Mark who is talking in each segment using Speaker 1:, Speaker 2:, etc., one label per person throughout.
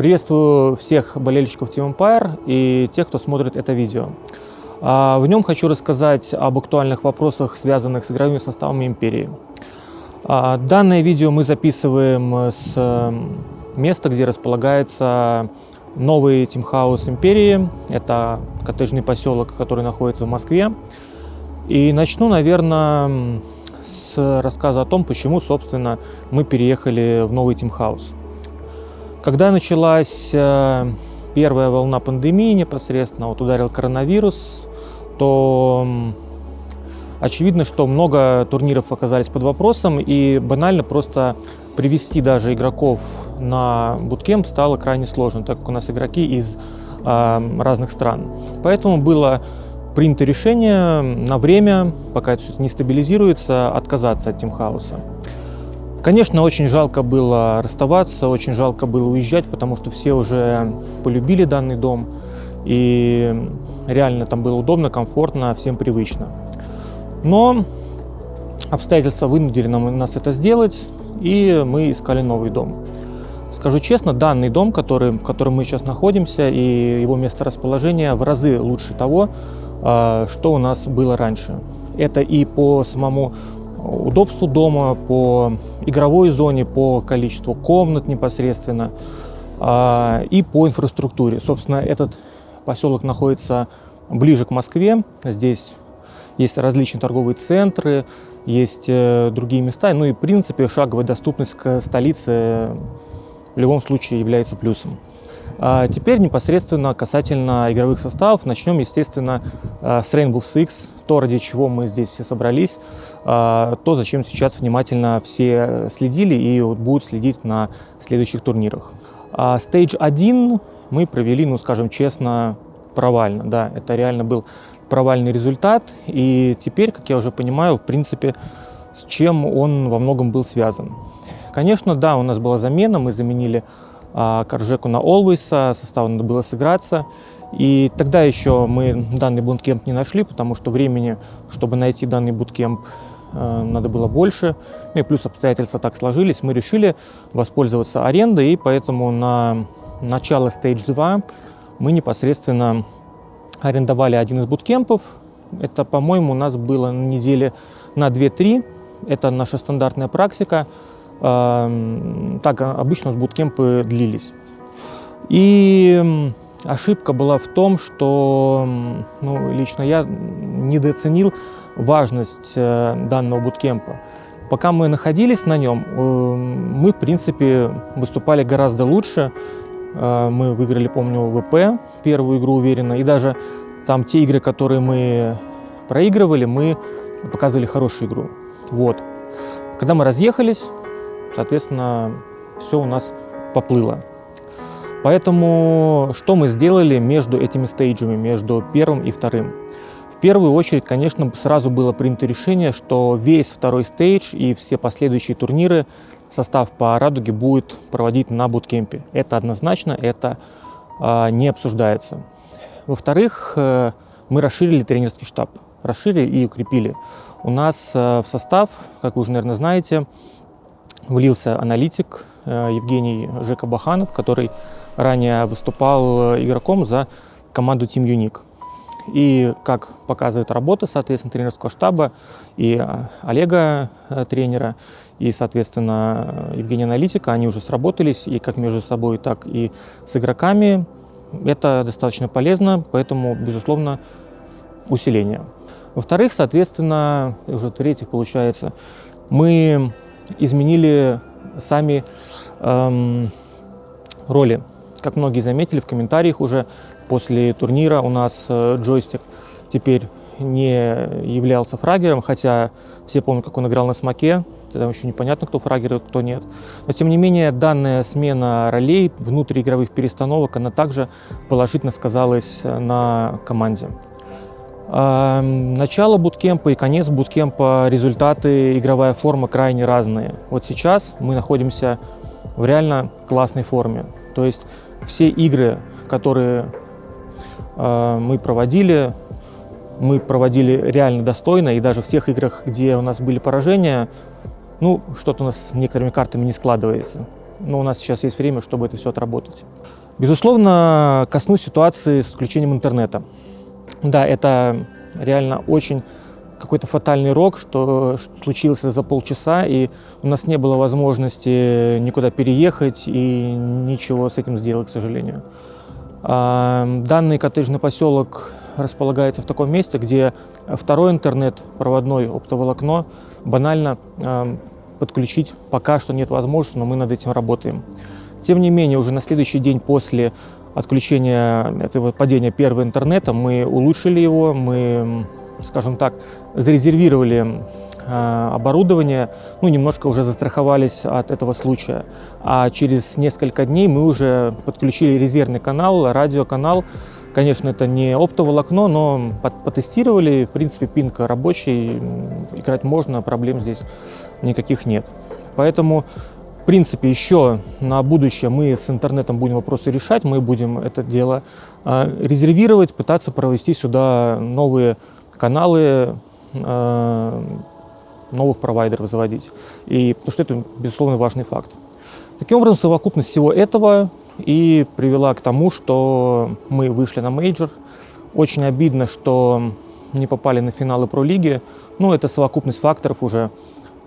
Speaker 1: Приветствую всех болельщиков Team Empire и тех, кто смотрит это видео. А, в нем хочу рассказать об актуальных вопросах, связанных с игровыми составами Империи. А, данное видео мы записываем с места, где располагается новый тимхаус Империи. Это коттеджный поселок, который находится в Москве. И начну, наверное, с рассказа о том, почему, собственно, мы переехали в новый тимхаус. Когда началась э, первая волна пандемии непосредственно, вот ударил коронавирус, то очевидно, что много турниров оказались под вопросом, и банально просто привести даже игроков на буткемп стало крайне сложно, так как у нас игроки из э, разных стран. Поэтому было принято решение на время, пока это все не стабилизируется, отказаться от тимхауса. Конечно, очень жалко было расставаться, очень жалко было уезжать, потому что все уже полюбили данный дом, и реально там было удобно, комфортно, всем привычно. Но обстоятельства вынудили нам, нас это сделать, и мы искали новый дом. Скажу честно, данный дом, который, в котором мы сейчас находимся, и его месторасположение в разы лучше того, а, что у нас было раньше. Это и по самому удобству дома, по игровой зоне, по количеству комнат непосредственно а, и по инфраструктуре. Собственно, этот поселок находится ближе к Москве. Здесь есть различные торговые центры, есть э, другие места. Ну и, в принципе, шаговая доступность к столице в любом случае является плюсом. А теперь непосредственно касательно игровых составов. Начнем, естественно, э, с Rainbow Six, то, ради чего мы здесь все собрались, э, то, зачем сейчас внимательно все следили и будут следить на следующих турнирах. А Stage 1 мы провели, ну, скажем честно, провально. Да, это реально был провальный результат. И теперь, как я уже понимаю, в принципе, с чем он во многом был связан. Конечно, да, у нас была замена, мы заменили Коржеку на Always, состав надо было сыграться. И тогда еще мы данный буткемп не нашли, потому что времени, чтобы найти данный буткемп, э, надо было больше. Ну и плюс обстоятельства так сложились. Мы решили воспользоваться арендой, и поэтому на начало Stage 2 мы непосредственно арендовали один из буткемпов. Это, по-моему, у нас было на неделе на 2-3. Это наша стандартная практика. Так обычно с буткемпы длились. И ошибка была в том, что ну, лично я недооценил важность э, данного буткемпа. Пока мы находились на нем, э, мы, в принципе, выступали гораздо лучше. Э, мы выиграли, помню, ВП, первую игру уверенно, и даже там те игры, которые мы проигрывали, мы показывали хорошую игру. Вот. Когда мы разъехались, соответственно, все у нас поплыло. Поэтому что мы сделали между этими стейджами, между первым и вторым? В первую очередь, конечно, сразу было принято решение, что весь второй стейдж и все последующие турниры состав по «Радуге» будет проводить на буткемпе. Это однозначно, это э, не обсуждается. Во-вторых, э, мы расширили тренерский штаб, расширили и укрепили. У нас э, в состав, как вы уже, наверное, знаете, влился аналитик э, Евгений Жека Баханов, который ранее выступал э, игроком за команду Team Unique. И как показывает работа, соответственно, тренерского штаба и э, Олега, тренера, и, соответственно, Евгения Аналитика, они уже сработались, и как между собой, так и с игроками. Это достаточно полезно, поэтому, безусловно, усиление. Во-вторых, соответственно, уже в-третьих, получается, мы изменили сами эм, роли. Как многие заметили в комментариях уже, после турнира у нас э, джойстик теперь не являлся фрагером, хотя все помнят, как он играл на смоке, тогда еще непонятно, кто фрагер, кто нет. Но тем не менее, данная смена ролей внутриигровых перестановок, она также положительно сказалась на команде. Начало буткемпа и конец буткемпа, результаты, игровая форма крайне разные. Вот сейчас мы находимся в реально классной форме. То есть все игры, которые э, мы проводили, мы проводили реально достойно. И даже в тех играх, где у нас были поражения, ну, что-то у нас с некоторыми картами не складывается. но у нас сейчас есть время, чтобы это все отработать. Безусловно, коснусь ситуации с отключением интернета. Да, это реально очень какой-то фатальный рок, что, что случилось за полчаса, и у нас не было возможности никуда переехать и ничего с этим сделать, к сожалению. А, данный коттеджный поселок располагается в таком месте, где второй интернет, проводной оптоволокно, банально а, подключить пока что нет возможности, но мы над этим работаем. Тем не менее, уже на следующий день после отключения этого падения первого интернета мы улучшили его, мы, скажем так, зарезервировали э, оборудование, ну, немножко уже застраховались от этого случая. А через несколько дней мы уже подключили резервный канал, радиоканал. Конечно, это не оптоволокно, но потестировали. В принципе, пинг рабочий, играть можно, проблем здесь никаких нет. Поэтому принципе, еще на будущее мы с интернетом будем вопросы решать, мы будем это дело а, резервировать, пытаться провести сюда новые каналы, а, новых провайдеров заводить. И, потому что это, безусловно, важный факт. Таким образом, совокупность всего этого и привела к тому, что мы вышли на мейджор. Очень обидно, что не попали на финалы Про-лиги. Ну, это совокупность факторов уже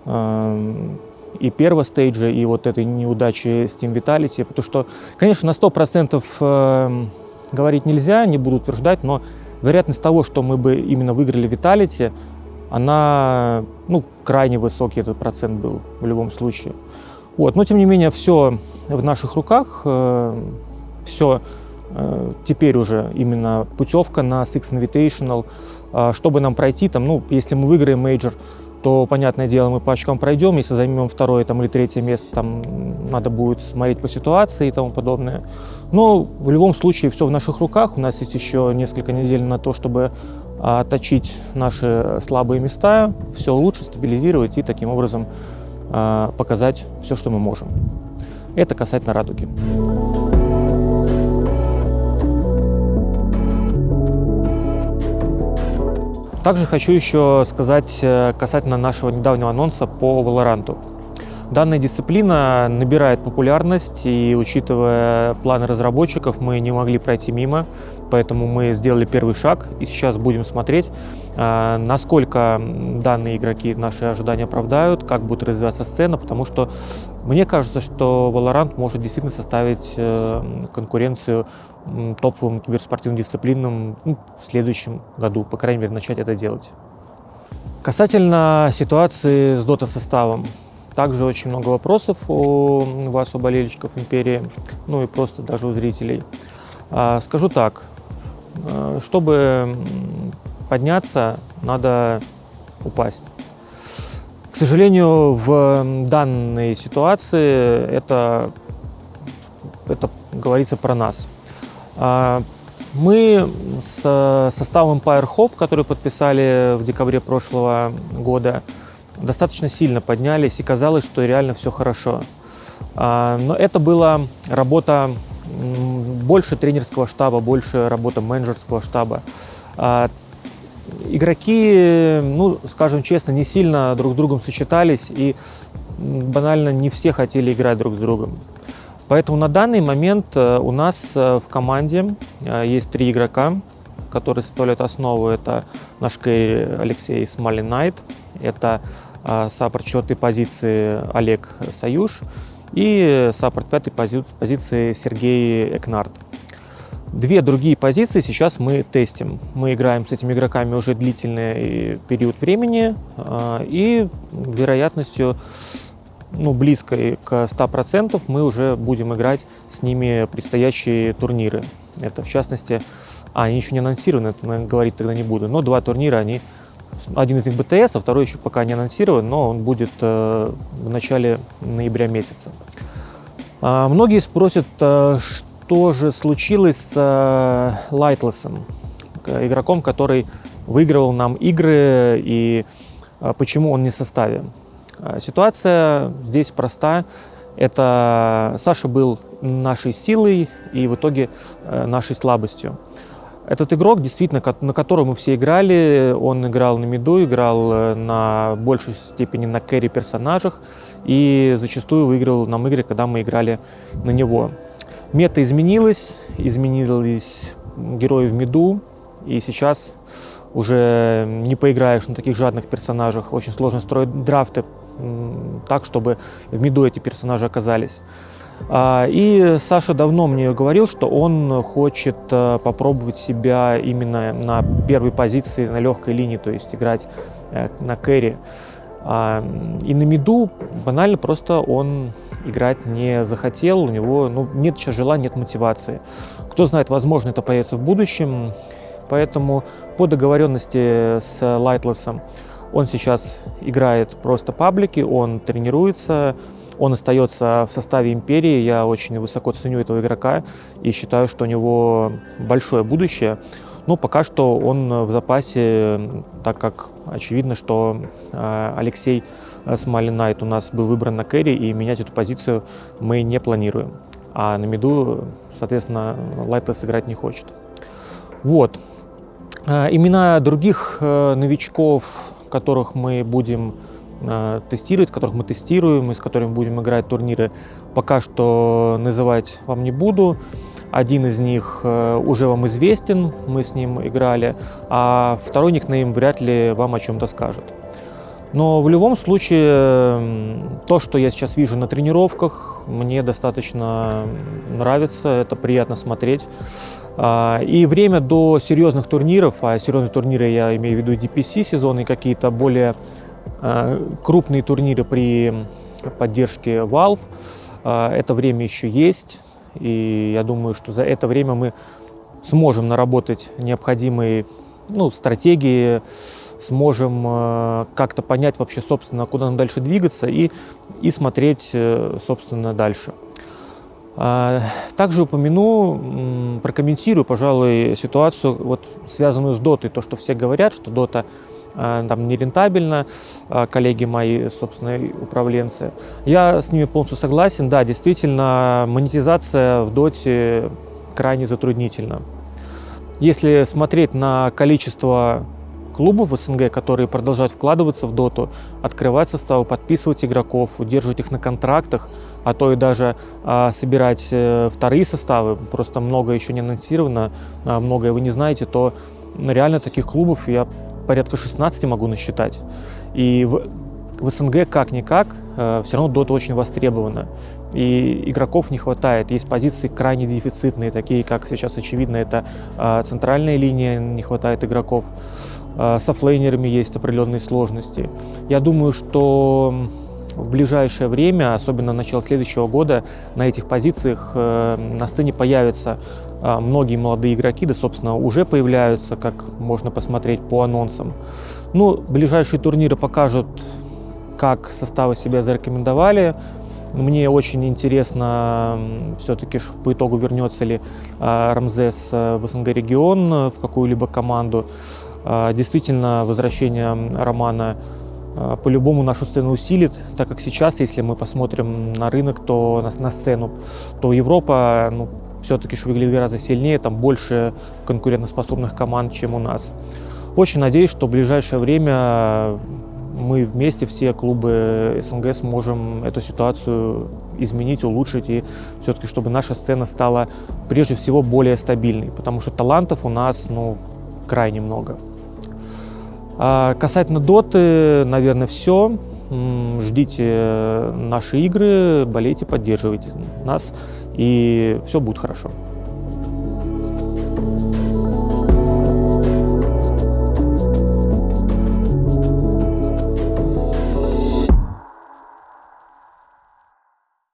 Speaker 1: а, и первого стейджа, и вот этой неудачи с Team Vitality, потому что, конечно, на 100% э, говорить нельзя, не буду утверждать, но вероятность того, что мы бы именно выиграли Vitality, она, ну, крайне высокий этот процент был в любом случае. Вот. Но, тем не менее, все в наших руках, э, все э, теперь уже именно путевка на Six Invitational, чтобы нам пройти, там, ну, если мы выиграем мейджор, то, понятное дело, мы по очкам пройдем. Если займем второе там, или третье место, там надо будет смотреть по ситуации и тому подобное. Но в любом случае все в наших руках. У нас есть еще несколько недель на то, чтобы а, точить наши слабые места, все лучше стабилизировать и таким образом а, показать все, что мы можем. Это касательно радуги. Также хочу еще сказать э, касательно нашего недавнего анонса по Valorant. Данная дисциплина набирает популярность, и учитывая планы разработчиков, мы не могли пройти мимо, поэтому мы сделали первый шаг, и сейчас будем смотреть, э, насколько данные игроки наши ожидания оправдают, как будет развиваться сцена, потому что мне кажется, что Valorant может действительно составить э, конкуренцию топовым киберспортивным дисциплинам ну, в следующем году, по крайней мере, начать это делать. Касательно ситуации с дота-составом. Также очень много вопросов у вас, у болельщиков Империи, ну и просто даже у зрителей. А, скажу так, э, чтобы подняться, надо упасть. К сожалению, в данной ситуации это, это говорится про нас. А, мы с составом Empire Hope, который подписали в декабре прошлого года, достаточно сильно поднялись, и казалось, что реально все хорошо. А, но это была работа больше тренерского штаба, больше работа менеджерского штаба. Игроки, ну, скажем честно, не сильно друг с другом сочетались, и банально не все хотели играть друг с другом. Поэтому на данный момент э, у нас э, в команде э, есть три игрока, которые составляют основу. Это наш кэрри Алексей Smiling Knight, это саппорт четвертой позиции Олег Союз и саппорт пятой позиции Сергей Экнард. Две другие позиции сейчас мы тестим. Мы играем с этими игроками уже длительный период времени и вероятностью ну, близкой к 100% мы уже будем играть с ними предстоящие турниры. Это в частности, а, они еще не анонсированы, это говорить тогда не буду, но два турнира, они, один из них БТС, а второй еще пока не анонсирован, но он будет э, в начале ноября месяца. А, многие спросят, э, что же случилось с э, Лайтлесом, игроком, который выигрывал нам игры и э, почему он не в составе. А, ситуация здесь проста. Это Саша был нашей силой и в итоге э, нашей слабостью. Этот игрок, действительно, на котором мы все играли, он играл на миду, играл э, на большей степени на кэри персонажах и зачастую выиграл нам игры, когда мы играли на него. Мета изменилась, изменились герои в миду, и сейчас уже не поиграешь на таких жадных персонажах. Очень сложно строить драфты так, чтобы в миду эти персонажи оказались. А, и Саша давно мне говорил, что он хочет э, попробовать себя именно на первой позиции, на легкой линии, то есть играть э, на кэри. А, и на миду банально просто он играть не захотел, у него ну, нет сейчас желания, нет мотивации. Кто знает, возможно, это появится в будущем, поэтому по договоренности с Лайтлесом он сейчас играет просто паблики, он тренируется, он остается в составе Империи. Я очень высоко ценю этого игрока и считаю, что у него большое будущее. Но пока что он в запасе, так как очевидно, что э, Алексей Smiling Knight у нас был выбран на кэрри, и менять эту позицию мы не планируем. А на миду, соответственно, Lightless играть не хочет. Вот. Э, имена других э, новичков которых мы будем э, тестировать, которых мы тестируем и с которыми будем играть турниры, пока что называть вам не буду. Один из них э, уже вам известен, мы с ним играли, а второй никнейм вряд ли вам о чем-то скажет. Но в любом случае, то, что я сейчас вижу на тренировках, мне достаточно нравится, это приятно смотреть. А, и время до серьезных турниров, а серьезные турниры я имею в виду DPC сезоны какие-то более а, крупные турниры при поддержке Valve, а, это время еще есть. И я думаю, что за это время мы сможем наработать необходимые ну, стратегии, сможем как-то понять вообще, собственно, куда нам дальше двигаться и, и смотреть, э, собственно, дальше. А, также упомяну, прокомментирую, пожалуй, ситуацию, вот, связанную с дотой. То, что все говорят, что дота там нерентабельно, а, коллеги мои, собственно, управленцы. Я с ними полностью согласен. Да, действительно, монетизация в доте крайне затруднительна. Если смотреть на количество клубов в СНГ, которые продолжают вкладываться в доту, открывать составы, подписывать игроков, удерживать их на контрактах, а то и даже а, собирать э, вторые составы, просто много еще не анонсировано, а, многое вы не знаете, то реально таких клубов я порядка 16 могу насчитать. И в, в СНГ как-никак э, все равно дота очень востребована. И игроков не хватает. Есть позиции крайне дефицитные, такие как сейчас очевидно, это э, центральная линия, не хватает игроков. Э, с оффлейнерами есть определенные сложности. Я думаю, что в ближайшее время, особенно начало следующего года, на этих позициях э, на сцене появятся э, многие молодые игроки, да, собственно, уже появляются, как можно посмотреть по анонсам. Ну, ближайшие турниры покажут, как составы себя зарекомендовали. Мне очень интересно все-таки по итогу вернется ли Рамзес в СНГ регион в какую-либо команду. А, действительно, возвращение Романа а, по-любому нашу сцену усилит, так как сейчас, если мы посмотрим на рынок, то на, на сцену, то Европа ну, все-таки выглядит гораздо сильнее, там больше конкурентоспособных команд, чем у нас. Очень надеюсь, что в ближайшее время мы вместе, все клубы СНГ, сможем эту ситуацию изменить, улучшить, и все-таки, чтобы наша сцена стала прежде всего более стабильной, потому что талантов у нас ну, крайне много. А касательно доты, наверное, все. Ждите наши игры, болейте, поддерживайте нас, и все будет хорошо.